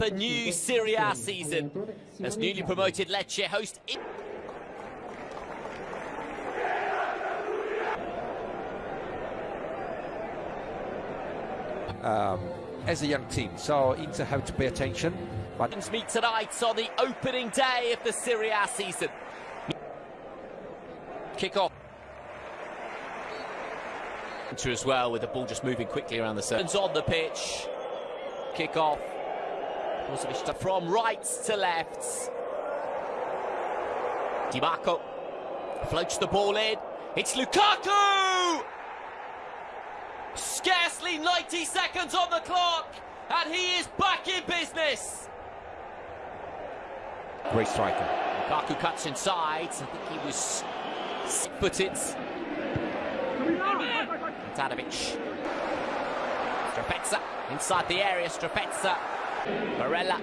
the new Serie A season as newly promoted Lecce host. Um, as a young team, so Inter have to pay attention. But meet tonight on the opening day of the Serie A season. Kick off. Inter as well with the ball just moving quickly around the circle. on the pitch. Kick off. From right to left. Dimarco floats the ball in. It's Lukaku! Scarcely 90 seconds on the clock, and he is back in business. Great striker. Lukaku cuts inside. I think he was footed. Tadevich. Strefezza inside the area. Strefezza. Barella.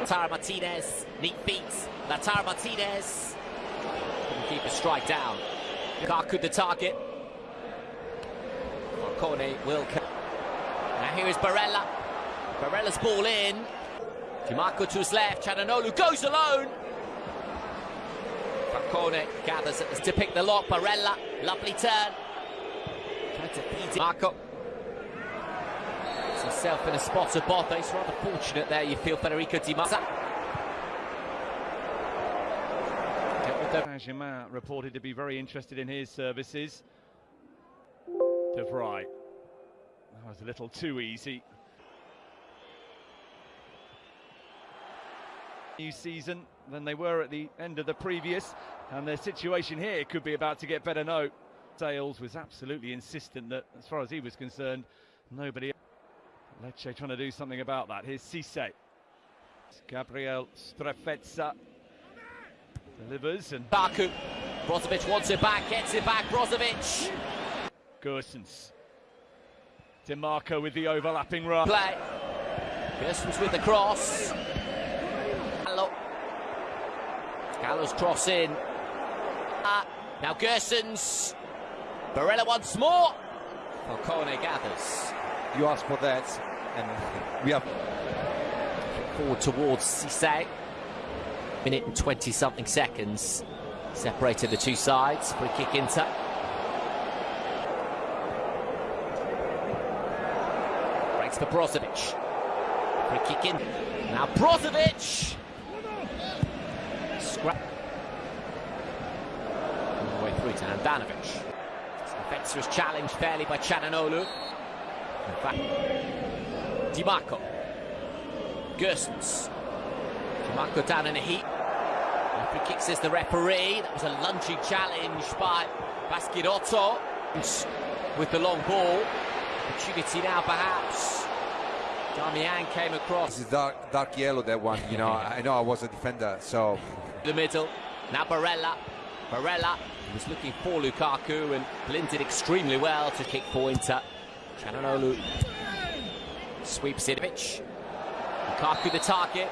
Lautaro Martinez. Neat feet. Lautaro Martinez. Keep a strike down. Lukaku the target. Oh, Marcone will. Come. Now here is Barella. Barella's ball in. Dimarco to his left. Calhanoglu goes alone. Falcone gathers to pick the lock. Barella, lovely turn. To feed Marco. It's himself in a spot of both. He's rather fortunate there, you feel, Federico Di. Saint-Germain reported to be very interested in his services. De Vrij. That was a little too easy. New season than they were at the end of the previous, and their situation here could be about to get better. No, Sales was absolutely insistent that, as far as he was concerned, nobody. Lecce trying to do something about that. Here's Ceesay. Gabriel Strefezza delivers and Baku. Brozovic wants it back, gets it back. Brozovic. Gersons. Dimarco with the overlapping run. Play. Gersons with the cross. Gallo. Gallo's cross in. Uh, now Gersons. Barella once more. Falcone gathers. You asked for that, and we have forward towards Ceesay. Minute and 20 something seconds separated the two sides. Free kick into. Breaks for Brozovic. Free kick in. Now Brozovic. Scrap. All the way through to Handanovic. Spencer is challenged fairly by Calhanoglu. Fact, Dimarco. Gersons. Dimarco down in a heat. Free kick says the referee. That was a lunging challenge by Baschirotto. With the long ball. Opportunity now perhaps. Darmian came across. This is dark, dark yellow, that one. You know, I know I was a defender, so. The middle. Now Barella. Barella was looking for Lukaku and blended extremely well to kick for Calhanoglu sweeps Sidovic. Lukaku the target.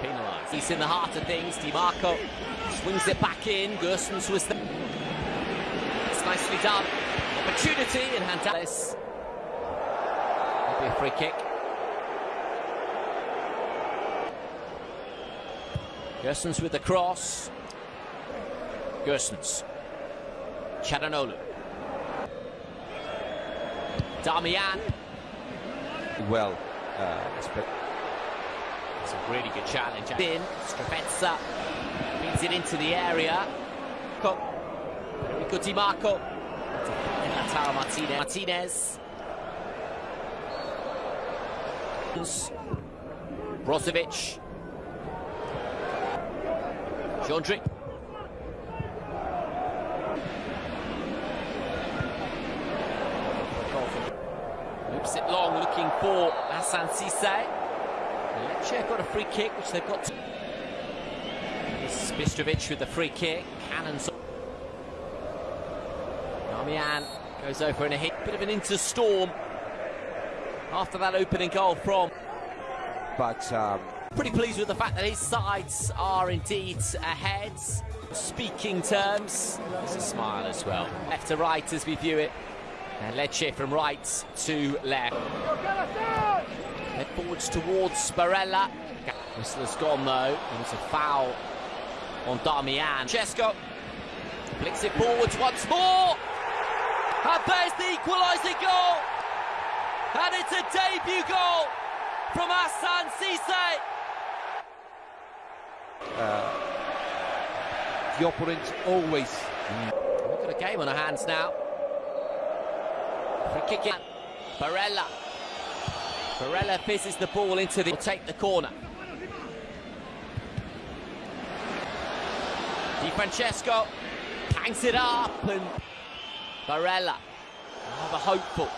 Penalised. He's in the heart of things. Dimarco swings it back in. Gersons was there. It's nicely done. Opportunity in Handales. Maybe a free kick. Gersons with the cross. Gersons. Calhanoglu. Darmian. Well, uh, it's a really good challenge. In, Strefezza feeds it into the area. Enrico Dimarco. Lautaro Martinez. Martinez. Brozovic. Jondrick. Loops it long, looking for Hassan Ceesay. Lecce got a free kick, which they've got. To... This is Bistrovic with the free kick. Cannons. Darmian goes over in a hit. Bit of an interstorm after that opening goal from. But um... pretty pleased with the fact that his sides are indeed ahead. Speaking terms, there's a smile as well. Left to right as we view it. And Lecce from right to left. Head forwards towards Barella. Whistler's gone though. It was a foul on Darmian. Chesco flicks it forwards once more. And there's the equalising goal. And it's a debut goal from Hassan Ceesay. Uh, the opponent always We've got a game on our hands now. Free kick in. Barella. Barella fizzes the ball into the. Will take the corner. Di Francesco hangs it up and Barella. Another hopeful.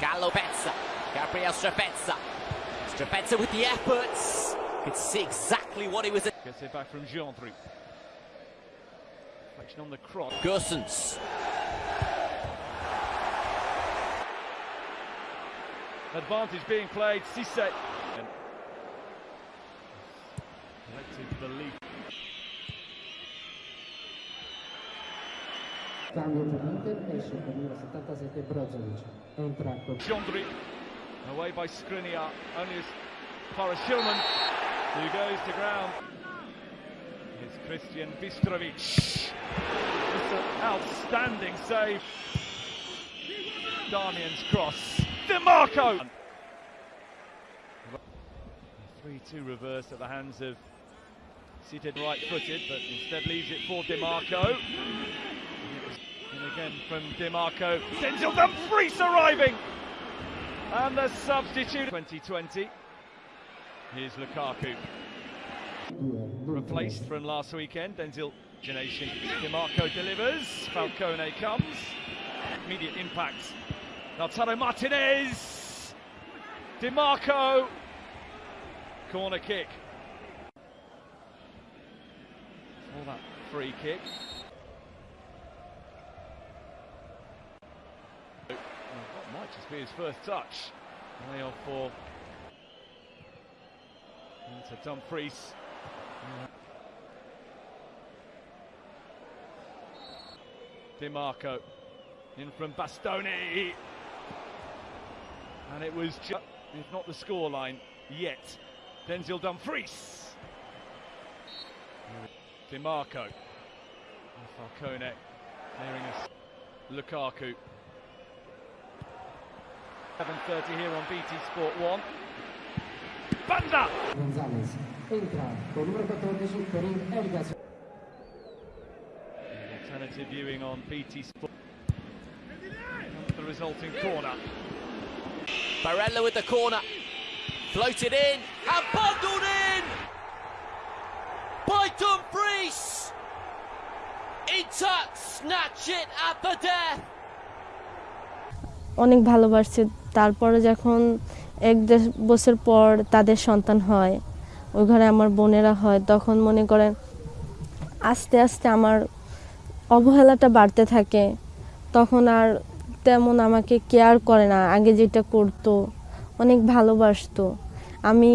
Gallo Bezza. Gabriel Strefezza. Strefezza with the efforts. Could see exactly what he was. Gets it back from Gendrey. Reflection on the cross. Gersons. Advantage being played. Ceesay. Collective belief. Cambio per l'Inter, esce per numero 77 Brozovic. Entra con Jeandry. Away by Skriniar. Only as far as Hjulmand. Who goes to ground. It's Christian Bistrovic. Just an outstanding save. Darmian's cross. Dimarco. 3-2 reverse at the hands of seated right-footed, but instead leaves it for Dimarco. And again from Dimarco. Denzel Dumfries arriving. And the substitute 2020. Here's Lukaku. Replaced from last weekend. Denzel Generation. Dimarco delivers. Falcone comes. Immediate impact. Lautaro Martinez. Dimarco. Corner kick. For that free kick. Oh, well, What might just be his first touch. Way off for into Dumfries. Dimarco in from Bastoni. And it was just, if not the scoreline yet, Denzel Dumfries. Dimarco. Falcone clearing us. Lukaku. 7.30 here on BT Sport 1. Banda! Gonzalez. Entra con numero 14 Corinne Elgas. Alternative viewing on BT Sport. The resulting corner. Barella with the corner. Floated in and bundled in by Dumfries. Inter snatch it at the death. অনেক ভালোবাসছে তারপরে যখন এক দেড় বছর পর তাদের সন্তান হয়, ওই ঘরে আমার বোনেরা হয়, তখন মনে করেন আস্তে আস্তে আমার অবহেলাটা বাড়তে থাকে তখন আর তেমন আমাকে কেয়ার করে না। আগে যেটা করতো অনেক ভালোবাসতো। আমি